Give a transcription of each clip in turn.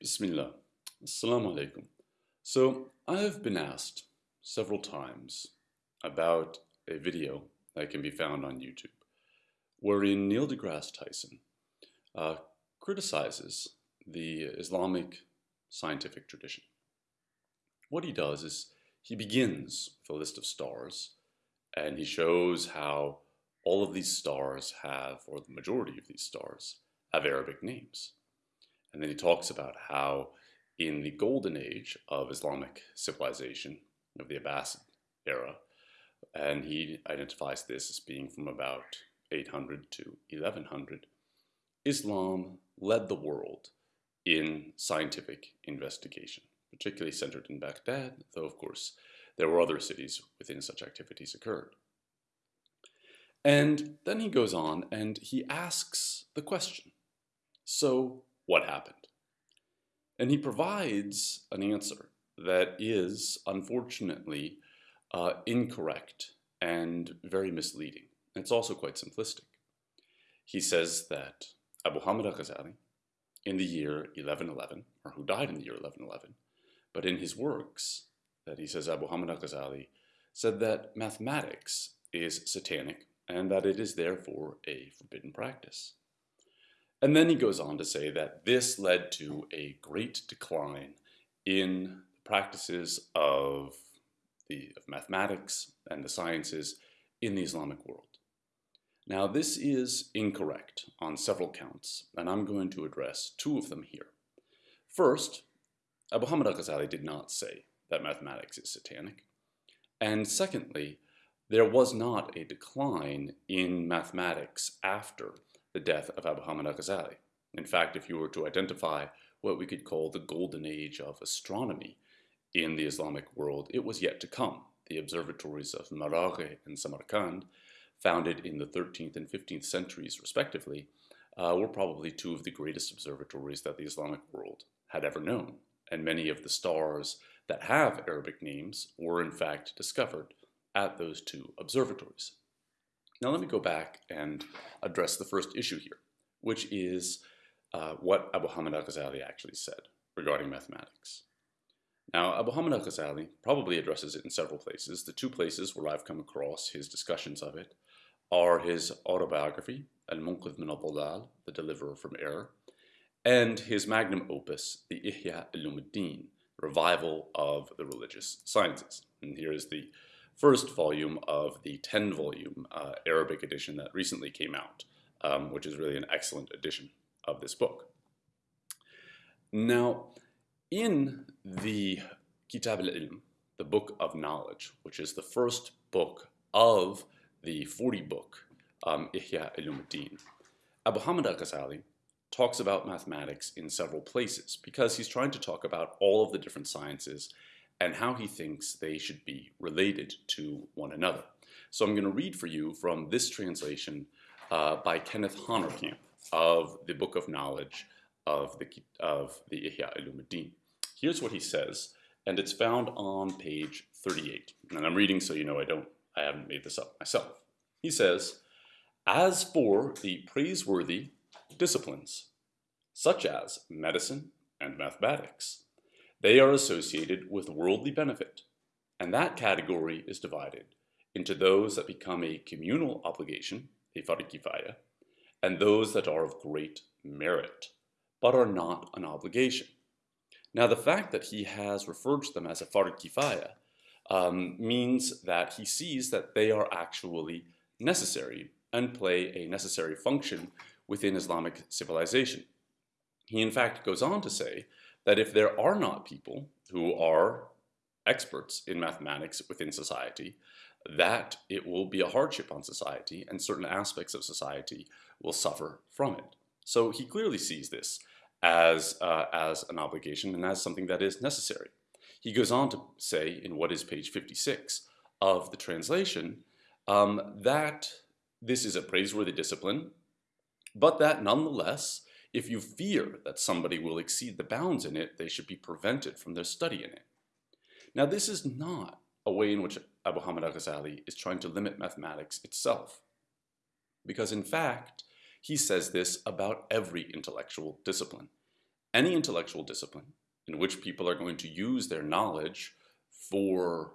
Bismillah. Assalamu alaikum. So I have been asked several times about a video that can be found on YouTube wherein Neil deGrasse Tyson uh, criticizes the Islamic scientific tradition. What he does is he begins with a list of stars and he shows how all of these stars have, or the majority of these stars, have Arabic names. And then he talks about how in the golden age of Islamic civilization, of the Abbasid era, and he identifies this as being from about 800 to 1100, Islam led the world in scientific investigation, particularly centered in Baghdad, though of course there were other cities within such activities occurred. And then he goes on and he asks the question, so what happened? And he provides an answer that is, unfortunately, uh, incorrect and very misleading. It's also quite simplistic. He says that Abu Hamid al-Ghazali, in the year 1111, or who died in the year 1111, but in his works, that he says Abu Hamid al-Ghazali said that mathematics is satanic and that it is therefore a forbidden practice. And then he goes on to say that this led to a great decline in the practices of, the, of mathematics and the sciences in the Islamic world. Now this is incorrect on several counts, and I'm going to address two of them here. First, Abu Hamid al-Ghazali did not say that mathematics is satanic. And secondly, there was not a decline in mathematics after the death of Abu Hamid al-Ghazali. In fact, if you were to identify what we could call the golden age of astronomy in the Islamic world, it was yet to come. The observatories of Maraghe and Samarkand, founded in the 13th and 15th centuries respectively, uh, were probably two of the greatest observatories that the Islamic world had ever known. And many of the stars that have Arabic names were in fact discovered at those two observatories. Now let me go back and address the first issue here, which is uh, what Abu Hamid al-Ghazali actually said regarding mathematics. Now, Abu Hamid al-Ghazali probably addresses it in several places. The two places where I've come across his discussions of it are his autobiography, Al-Munqidh min al The Deliverer from Error, and his magnum opus, the Ihya Ulumuddin, Revival of the Religious Sciences. And here is the first volume of the 10 volume uh, Arabic edition that recently came out, um, which is really an excellent edition of this book. Now, in the Kitab al-Ilm, the Book of Knowledge, which is the first book of the 40 book um, Ihya Ulumuddin, Abu Hamid al-Ghazali talks about mathematics in several places because he's trying to talk about all of the different sciences and how he thinks they should be related to one another. So I'm going to read for you from this translation uh, by Kenneth Honerkamp of the Book of Knowledge of the, of the Ihya. Here's what he says, and it's found on page 38. And I'm reading so you know I don't, I haven't made this up myself. He says, as for the praiseworthy disciplines, such as medicine and mathematics, they are associated with worldly benefit, and that category is divided into those that become a communal obligation, a fard kifaya, and those that are of great merit, but are not an obligation. Now, the fact that he has referred to them as a fard kifaya um, means that he sees that they are actually necessary and play a necessary function within Islamic civilization. He in fact goes on to say that if there are not people who are experts in mathematics within society, that it will be a hardship on society and certain aspects of society will suffer from it. So he clearly sees this as, uh, as an obligation and as something that is necessary. He goes on to say in what is page 56 of the translation um, that this is a praiseworthy discipline, but that nonetheless if you fear that somebody will exceed the bounds in it, they should be prevented from their study in it. Now, this is not a way in which Abu Hamid al-Ghazali is trying to limit mathematics itself. Because in fact, he says this about every intellectual discipline. any intellectual discipline in which people are going to use their knowledge for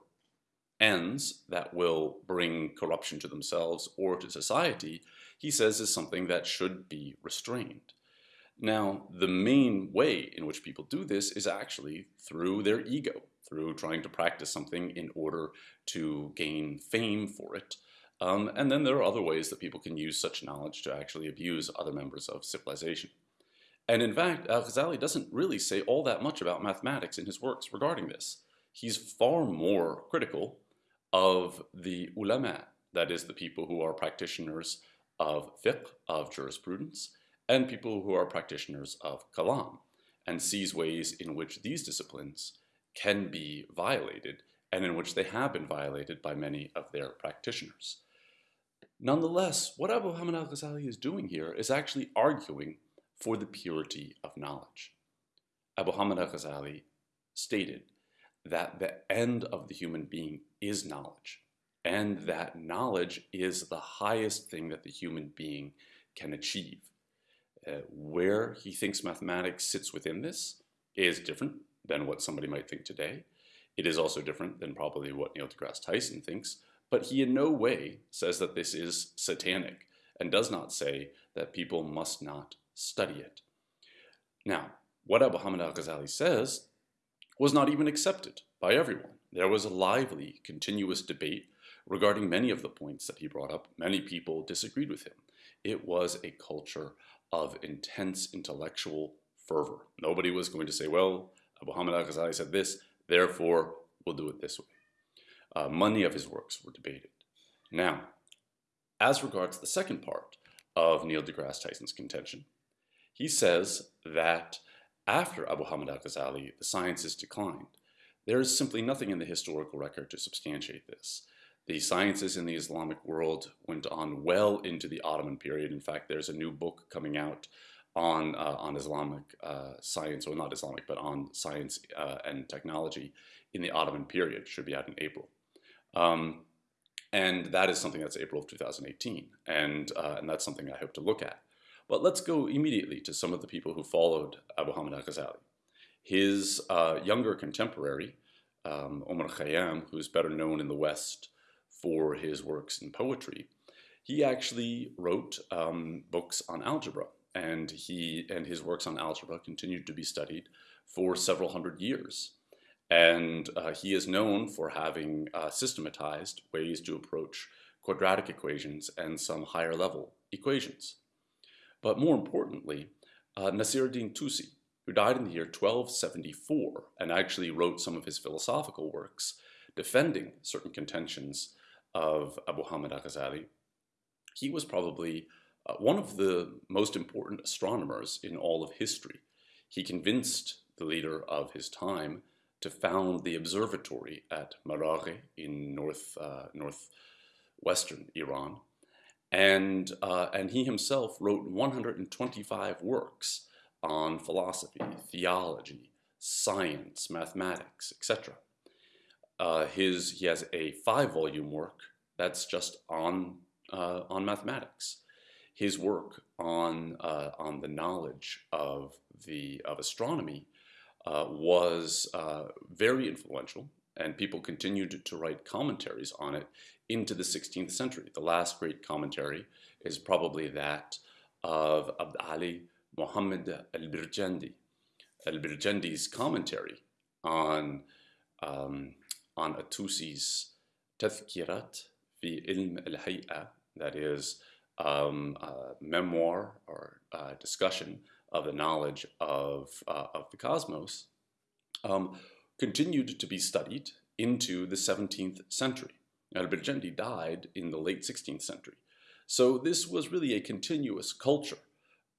ends that will bring corruption to themselves or to society, he says is something that should be restrained. Now, the main way in which people do this is actually through their ego, through trying to practice something in order to gain fame for it. Um, and then there are other ways that people can use such knowledge to actually abuse other members of civilization. And in fact, Al-Ghazali doesn't really say all that much about mathematics in his works regarding this. He's far more critical of the ulama, that is the people who are practitioners of fiqh, of jurisprudence, and people who are practitioners of kalam, and sees ways in which these disciplines can be violated and in which they have been violated by many of their practitioners. Nonetheless, what Abu Hamid al-Ghazali is doing here is actually arguing for the purity of knowledge. Abu Hamid al-Ghazali stated that the end of the human being is knowledge, and that knowledge is the highest thing that the human being can achieve. Uh, where he thinks mathematics sits within this is different than what somebody might think today. It is also different than probably what Neil deGrasse Tyson thinks, but he in no way says that this is satanic and does not say that people must not study it. Now, what Abu Hamid al-Ghazali says was not even accepted by everyone. There was a lively, continuous debate regarding many of the points that he brought up. Many people disagreed with him. It was a culture of intense intellectual fervor. Nobody was going to say, well, Abu Hamid al-Ghazali said this, therefore we'll do it this way. Uh, many of his works were debated. Now, as regards the second part of Neil deGrasse Tyson's contention, he says that after Abu Hamid al-Ghazali, the sciences declined. There is simply nothing in the historical record to substantiate this. The sciences in the Islamic world went on well into the Ottoman period. In fact, there's a new book coming out on, uh, on Islamic uh, science, or not Islamic, but on science uh, and technology in the Ottoman period. Should be out in April. Um, and that is something that's April of 2018. And, uh, and that's something I hope to look at. But let's go immediately to some of the people who followed Abu Hamid al-Ghazali. His uh, younger contemporary, um, Omar Khayyam, who's better known in the West for his works in poetry, he actually wrote um, books on algebra, and he and his works on algebra continued to be studied for several hundred years. And uh, he is known for having uh, systematized ways to approach quadratic equations and some higher level equations. But more importantly, uh, Nasiruddin Tusi, who died in the year 1274 and actually wrote some of his philosophical works defending certain contentions of Abu Hamid al-Ghazali, he was probably uh, one of the most important astronomers in all of history. He convinced the leader of his time to found the observatory at Maraghe in north, uh, northwestern Iran. And, uh, and he himself wrote 125 works on philosophy, theology, science, mathematics, etc. Uh, his he has a five-volume work that's just on uh, on mathematics. His work on uh, on the knowledge of the of astronomy uh, was uh, very influential, and people continued to write commentaries on it into the 16th century. The last great commentary is probably that of Abd Ali Muhammad al-Birjandi. Al-Birjandi's commentary on um, on Atusi's Tazkirat fi ilm al-hay'a, that is um, memoir or discussion of the knowledge of, uh, of the cosmos, um, continued to be studied into the 17th century. Al-Birjandi died in the late 16th century. So this was really a continuous culture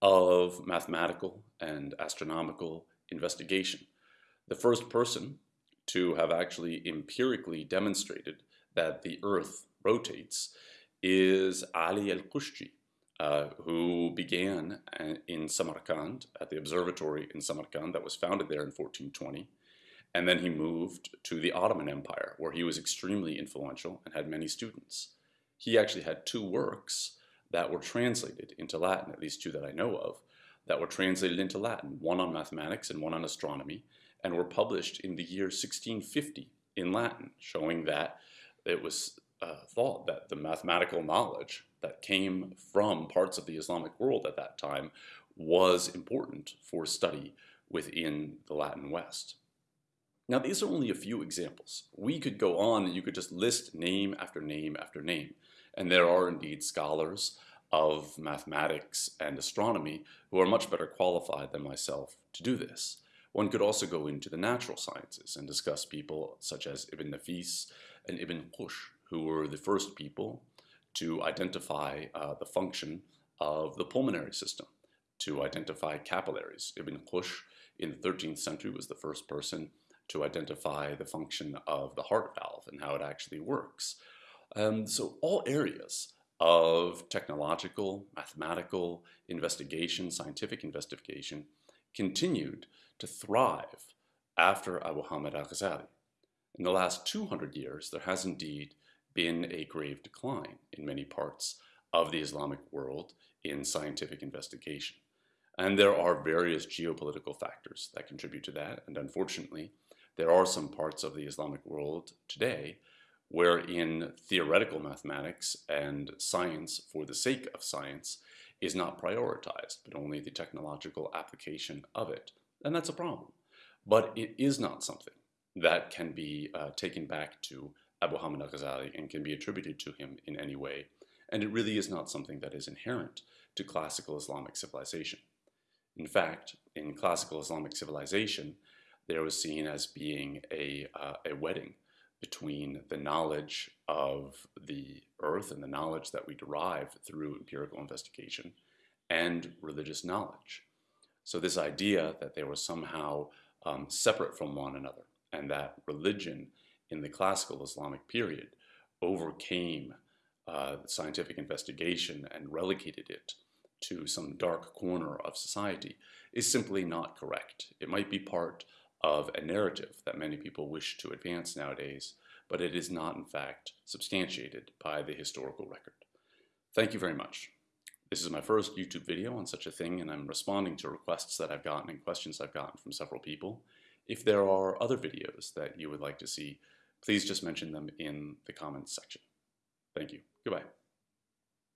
of mathematical and astronomical investigation. The first person to have actually empirically demonstrated that the Earth rotates is Ali al-Qushji, uh, who began uh, in Samarkand, at the observatory in Samarkand that was founded there in 1420. And then he moved to the Ottoman Empire, where he was extremely influential and had many students. He actually had two works that were translated into Latin, at least two that I know of. that were translated into Latin, one on mathematics and one on astronomy, and were published in the year 1650 in Latin, showing that it was uh, thought that the mathematical knowledge that came from parts of the Islamic world at that time was important for study within the Latin West. Now, these are only a few examples. We could go on and you could just list name after name after name. And there are indeed scholars of mathematics and astronomy who are much better qualified than myself to do this. One could also go into the natural sciences and discuss people such as Ibn Nafis and Ibn Quff, who were the first people to identify uh, the function of the pulmonary system, to identify capillaries. Ibn Quff in the 13th century was the first person to identify the function of the heart valve and how it actually works. Um, so all areas of technological, mathematical investigation, scientific investigation, continued to thrive after Abu Hamid al-Ghazali. In the last 200 years, there has indeed been a grave decline in many parts of the Islamic world in scientific investigation. And there are various geopolitical factors that contribute to that. And unfortunately, there are some parts of the Islamic world today wherein theoretical mathematics and science for the sake of science is not prioritized, but only the technological application of it. And that's a problem. But it is not something that can be uh, taken back to Abu Hamid al-Ghazali and can be attributed to him in any way. And it really is not something that is inherent to classical Islamic civilization. In fact, in classical Islamic civilization, there was seen as being a, uh, a wedding between the knowledge of the earth and the knowledge that we derive through empirical investigation and religious knowledge. So this idea that they were somehow um, separate from one another and that religion in the classical Islamic period overcame uh, scientific investigation and relegated it to some dark corner of society is simply not correct. It might be part of a narrative that many people wish to advance nowadays, but it is not in fact substantiated by the historical record. Thank you very much. This is my first YouTube video on such a thing and I'm responding to requests that I've gotten and questions I've gotten from several people. If there are other videos that you would like to see, please just mention them in the comments section. Thank you. Goodbye.